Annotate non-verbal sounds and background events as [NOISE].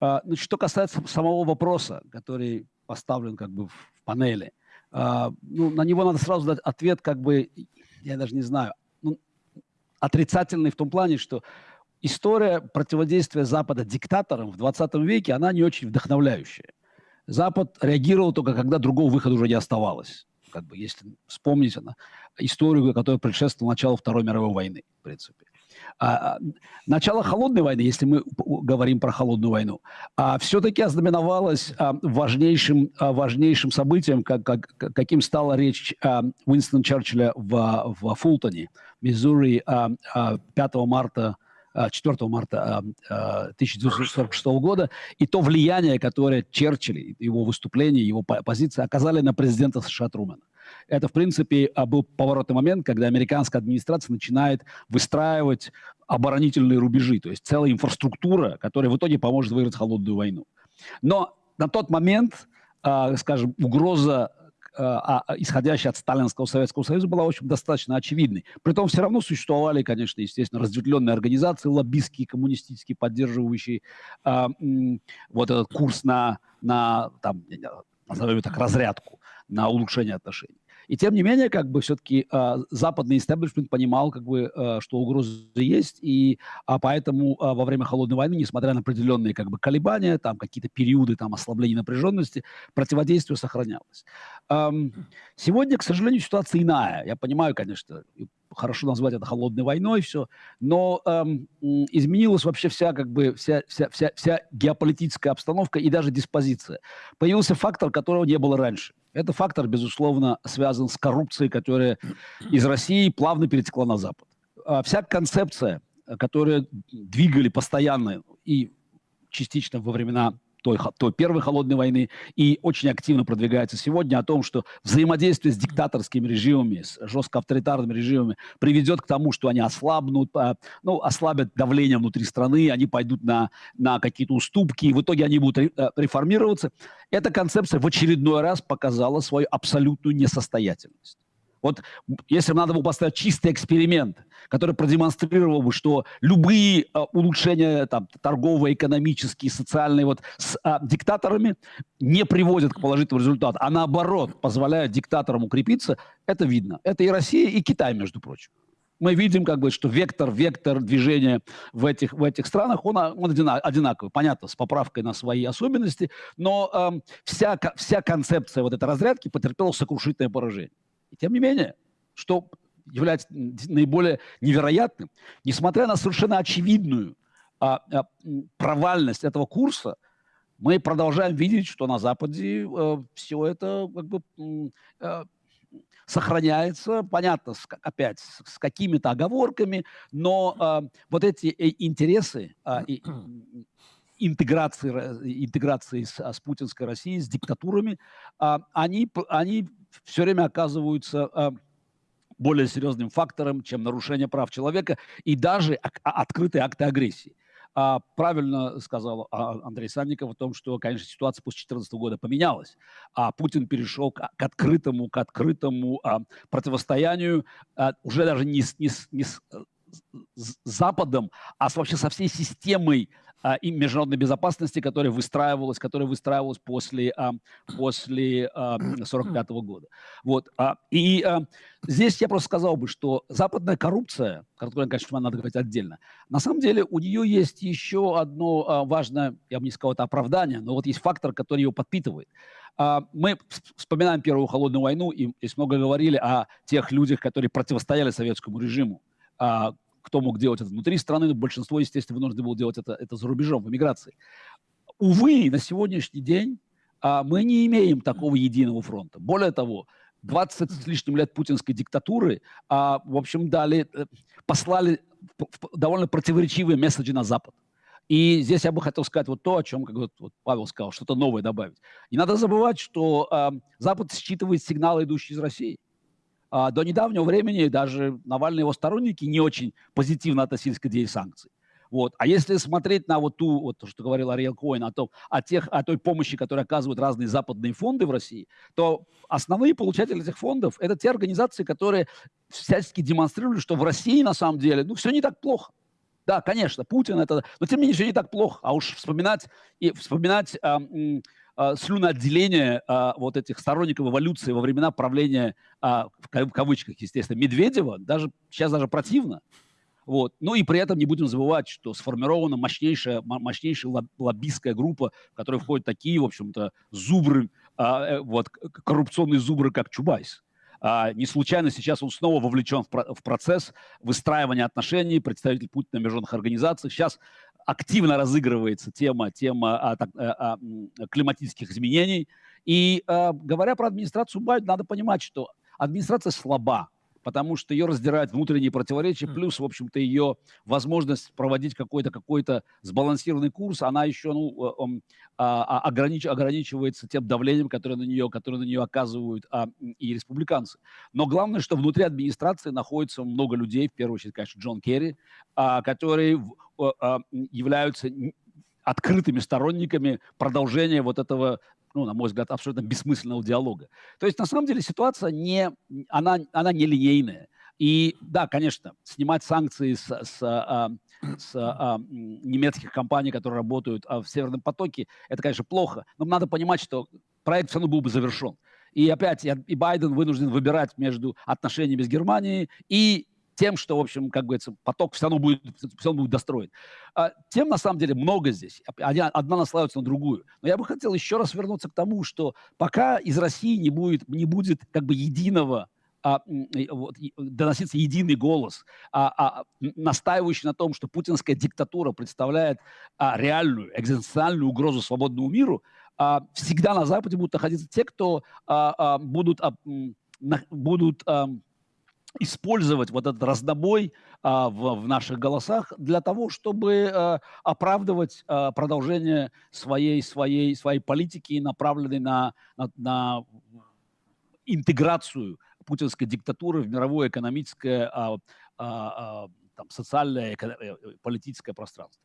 А, значит, что касается самого вопроса, который поставлен как бы в панели, а, ну, на него надо сразу дать ответ, как бы, я даже не знаю, ну, отрицательный в том плане, что история противодействия Запада диктаторам в 20 веке, она не очень вдохновляющая. Запад реагировал только, когда другого выхода уже не оставалось. Как бы, если вспомнить она, историю, которая предшествовала началу Второй мировой войны, в принципе. А, а, начало холодной войны, если мы говорим про холодную войну, а, все-таки ознаменовалось а, важнейшим, а, важнейшим событием, как, как, каким стала речь а, Уинстона Черчилля в, в Фултоне, Миссури, а, а, 5 марта 4 марта 1946 года, и то влияние, которое Черчилль, его выступление, его позиции оказали на президента США Трумэна. Это, в принципе, а, был поворотный момент, когда американская администрация начинает выстраивать оборонительные рубежи, то есть целая инфраструктура, которая в итоге поможет выиграть холодную войну. Но на тот момент, э, скажем, угроза а, исходящая от Сталинского Советского Союза, была, в общем, достаточно очевидной. Притом все равно существовали, конечно, естественно, разветвленные организации, лоббистские, коммунистические, поддерживающие э, вот этот курс на, на там, назовем так, разрядку, на улучшение отношений. И тем не менее, как бы все-таки э, западный истеблишмент понимал, как бы, э, что угрозы есть, и а поэтому э, во время холодной войны, несмотря на определенные как бы колебания, там какие-то периоды там ослабления напряженности, противодействие сохранялось. Эм, сегодня, к сожалению, ситуация иная. Я понимаю, конечно, хорошо назвать это холодной войной, все, но эм, изменилась вообще вся, как бы, вся, вся, вся, вся геополитическая обстановка и даже диспозиция. Появился фактор, которого не было раньше. Это фактор, безусловно, связан с коррупцией, которая [CLEARS THROAT] из России плавно перетекла на Запад. А вся концепция, которая двигали постоянно и частично во времена той, той первой холодной войны и очень активно продвигается сегодня о том, что взаимодействие с диктаторскими режимами, с жестко авторитарными режимами приведет к тому, что они ослабнут, а, ну, ослабят давление внутри страны, они пойдут на, на какие-то уступки, и в итоге они будут э, реформироваться. Эта концепция в очередной раз показала свою абсолютную несостоятельность. Вот если надо было поставить чистый эксперимент, который продемонстрировал бы, что любые э, улучшения там, торговые, экономические, социальные вот, с э, диктаторами не приводят к положительному результату, а наоборот позволяют диктаторам укрепиться, это видно. Это и Россия, и Китай, между прочим. Мы видим, как бы, что вектор, вектор движения в этих, в этих странах, он, он одинаковый, понятно, с поправкой на свои особенности, но э, вся, вся концепция вот этой разрядки потерпела сокрушительное поражение. И тем не менее, что является наиболее невероятным, несмотря на совершенно очевидную а, а, провальность этого курса, мы продолжаем видеть, что на Западе э, все это как бы э, сохраняется, понятно, с, опять с, с какими-то оговорками, но э, вот эти э, интересы э, и, интеграции, интеграции с, с путинской Россией, с диктатурами, э, они, они все время оказываются э, более серьезным фактором, чем нарушение прав человека и даже а, открытые акты агрессии. А, правильно сказал а, Андрей Санников о том, что, конечно, ситуация после 2014 года поменялась, а Путин перешел к, открытому, к открытому а, противостоянию а, уже даже не с, не, с, не с, с Западом, а вообще со всей системой а, и международной безопасности, которая выстраивалась, которая выстраивалась после, а, после а, 45 года. Вот. А, и а, здесь я просто сказал бы, что западная коррупция, которую, конечно, надо говорить отдельно, на самом деле у нее есть еще одно а, важное, я бы не сказал, это оправдание, но вот есть фактор, который ее подпитывает. А, мы вспоминаем Первую холодную войну, и здесь много говорили о тех людях, которые противостояли советскому режиму, а, кто мог делать это внутри страны, но большинство, естественно, вынуждены было делать это, это за рубежом, в эмиграции. Увы, на сегодняшний день а, мы не имеем такого единого фронта. Более того, 20 с лишним лет путинской диктатуры, а, в общем, дали, э, послали довольно противоречивые месседжи на Запад. И здесь я бы хотел сказать вот то, о чем, как вот, вот Павел сказал, что-то новое добавить. Не надо забывать, что э, Запад считывает сигналы, идущие из России. А, до недавнего времени даже Навальный и его сторонники не очень позитивно относились к идее санкций. Вот. А если смотреть на вот ту, вот то, что говорил Ариэл Коин, о, том, о, тех, о той помощи, которую оказывают разные западные фонды в России, то основные получатели этих фондов – это те организации, которые всячески демонстрируют, что в России на самом деле ну, все не так плохо. Да, конечно, Путин это... Но тем не менее, не так плохо. А уж вспоминать, и вспоминать а, слюноотделение а, вот этих сторонников эволюции во времена правления, а, в кавычках, естественно, Медведева, даже сейчас даже противно. Вот. Ну и при этом не будем забывать, что сформирована мощнейшая, мощнейшая лоббистская группа, в которой входят такие, в общем-то, зубры, а, э, вот, коррупционные зубры, как Чубайс. А, не случайно сейчас он снова вовлечен в, про в процесс выстраивания отношений, представитель Путина в международных организациях. Сейчас активно разыгрывается тема, тема а, так, а, а, климатических изменений. И а, говоря про администрацию Байдена, надо понимать, что администрация слаба потому что ее раздирают внутренние противоречия, плюс, в общем-то, ее возможность проводить какой-то какой-то сбалансированный курс, она еще ну, э, а, а, огранич, ограничивается тем давлением, которое на нее, которое на нее оказывают а, и республиканцы. Но главное, что внутри администрации находится много людей, в первую очередь, конечно, Джон Керри, а, которые а, являются открытыми сторонниками продолжения вот этого ну, на мой взгляд, абсолютно бессмысленного диалога. То есть, на самом деле, ситуация не, она, она не линейная. И да, конечно, снимать санкции с, с, а, с а, немецких компаний, которые работают а, в Северном потоке, это, конечно, плохо. Но надо понимать, что проект все равно был бы завершен. И опять и Байден вынужден выбирать между отношениями с Германией и тем, что, в общем, как говорится, поток все равно будет, все равно будет достроен. А, тем, на самом деле, много здесь. Одна наслаивается на другую. Но я бы хотел еще раз вернуться к тому, что пока из России не будет, не будет как бы единого а, вот, доноситься единый голос, а, а, настаивающий на том, что путинская диктатура представляет а, реальную экзистенциальную угрозу свободному миру, а, всегда на Западе будут находиться те, кто а, а, будут, а, на, будут а, использовать вот этот раздобой а, в, в наших голосах для того, чтобы а, оправдывать а, продолжение своей, своей, своей политики, направленной на, на, на интеграцию путинской диктатуры в мировое экономическое, а, а, а, там, социальное, э, политическое пространство.